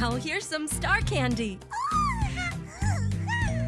Now here's some star candy.